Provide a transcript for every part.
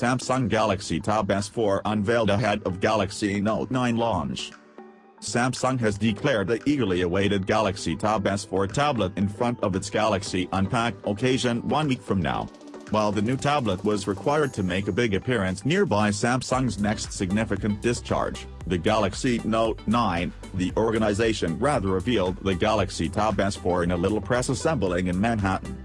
Samsung Galaxy Tab S4 unveiled ahead of Galaxy Note 9 launch. Samsung has declared the eagerly awaited Galaxy Tab S4 tablet in front of its Galaxy Unpacked occasion one week from now. While the new tablet was required to make a big appearance nearby Samsung's next significant discharge, the Galaxy Note 9, the organization rather revealed the Galaxy Tab S4 in a little press assembling in Manhattan.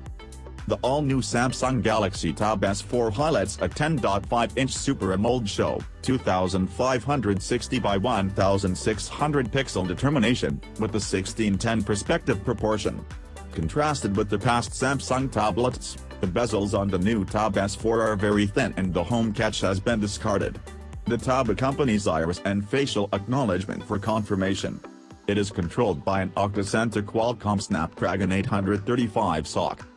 The all-new Samsung Galaxy Tab S4 highlights a 10.5-inch Super AMOLED show, 2560 by 1600 pixel determination, with the 1610 perspective proportion. Contrasted with the past Samsung tablets, the bezels on the new Tab S4 are very thin and the home catch has been discarded. The Tab accompanies iris and facial acknowledgement for confirmation. It is controlled by an octa-center Qualcomm Snapdragon 835 SoC.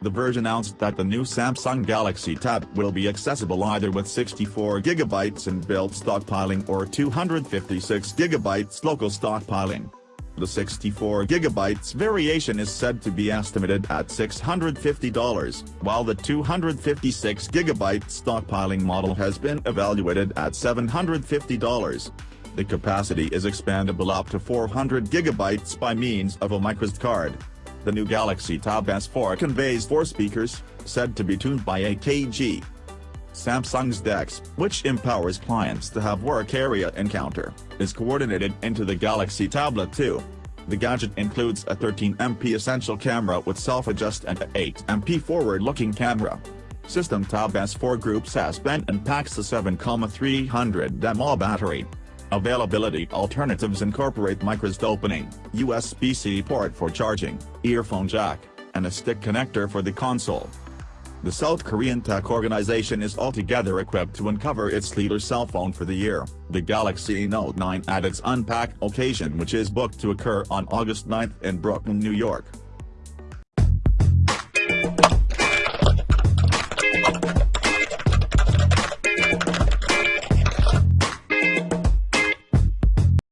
The Verge announced that the new Samsung Galaxy Tab will be accessible either with 64GB in-built stockpiling or 256GB local stockpiling. The 64GB variation is said to be estimated at $650, while the 256GB stockpiling model has been evaluated at $750. The capacity is expandable up to 400GB by means of a microSD card. The new Galaxy Tab S4 conveys four speakers, said to be tuned by AKG. Samsung's DeX, which empowers clients to have work area encounter, is coordinated into the Galaxy Tablet 2. The gadget includes a 13MP essential camera with self-adjust and a 8MP forward-looking camera. System Tab S4 Group S Pen and packs a 7,300 mAh battery. Availability alternatives incorporate microSD opening, USB-C port for charging, earphone jack, and a stick connector for the console. The South Korean tech organization is altogether equipped to uncover its leader cell phone for the year, the Galaxy Note 9 at its Unpacked occasion which is booked to occur on August 9 in Brooklyn, New York.